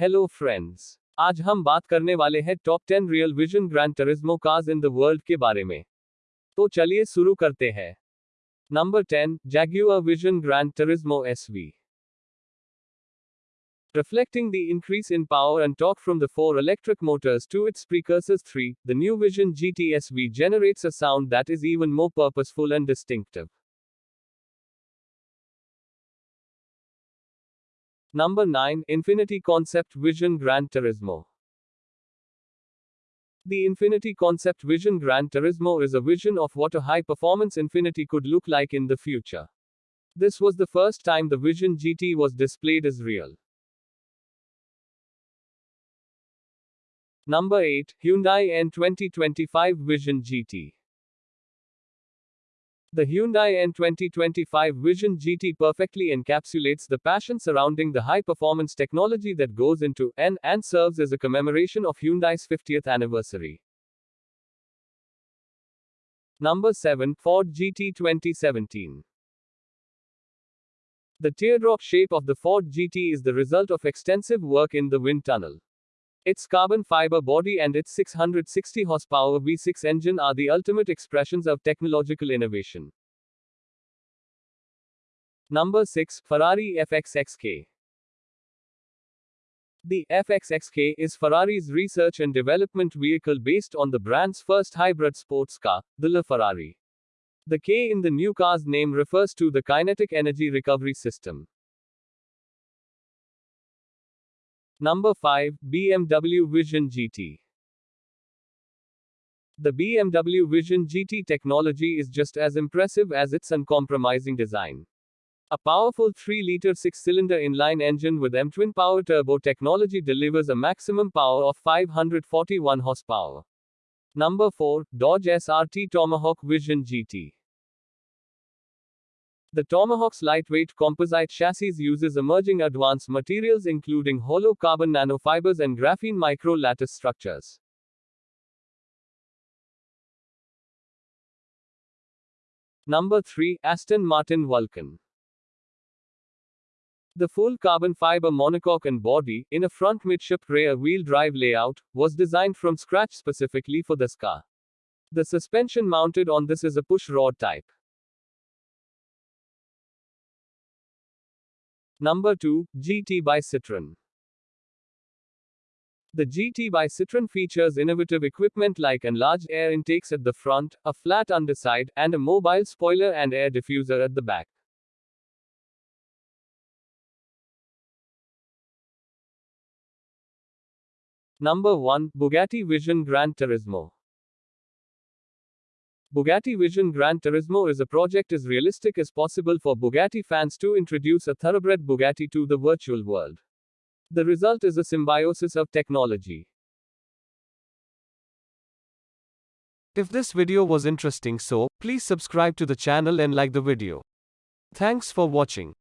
Hello friends आज हम बात करने वाले हैं top 10 real Vision Gran Turismo cars in the world के बारे में तो चलिए शुरू करते हैं number 10 Jaguar Vision Gran Turismo SV Reflecting the increase in power and torque from the four electric motors to its precursors 3, the new Vision GT SV generates a sound that is even more purposeful and distinctive. Number 9 Infiniti Concept Vision Gran Turismo. The Infiniti Concept Vision Gran Turismo is a vision of what a high performance Infiniti could look like in the future. This was the first time the Vision GT was displayed as real. Number 8 Hyundai N 2025 Vision GT. The Hyundai N 2025 Vision GT perfectly encapsulates the passion surrounding the high performance technology that goes into N and serves as a commemoration of Hyundai's 50th anniversary. Number 7 Ford GT 2017. The teardrop shape of the Ford GT is the result of extensive work in the wind tunnel. Its carbon fiber body and its 660 horsepower V6 engine are the ultimate expressions of technological innovation. Number 6 Ferrari FXXK The FXXK is Ferrari's research and development vehicle based on the brand's first hybrid sports car, the LaFerrari. The K in the new car's name refers to the kinetic energy recovery system. Number 5 BMW Vision GT. The BMW Vision GT technology is just as impressive as its uncompromising design. A powerful 3 liter 6 cylinder inline engine with M twin power turbo technology delivers a maximum power of 541 horsepower. Number 4 Dodge SRT Tomahawk Vision GT. The Tomahawk's lightweight composite chassis uses emerging advanced materials including hollow carbon nanofibers and graphene micro lattice structures. Number 3 Aston Martin Vulcan. The full carbon fiber monocoque and body, in a front midship rear wheel drive layout, was designed from scratch specifically for this car. The suspension mounted on this is a push rod type. Number 2, GT by Citroën. The GT by Citroën features innovative equipment like enlarged air intakes at the front, a flat underside, and a mobile spoiler and air diffuser at the back. Number 1, Bugatti Vision Gran Turismo. Bugatti Vision Gran Turismo is a project as realistic as possible for Bugatti fans to introduce a thoroughbred Bugatti to the virtual world. The result is a symbiosis of technology. If this video was interesting so, please subscribe to the channel and like the video. Thanks for watching.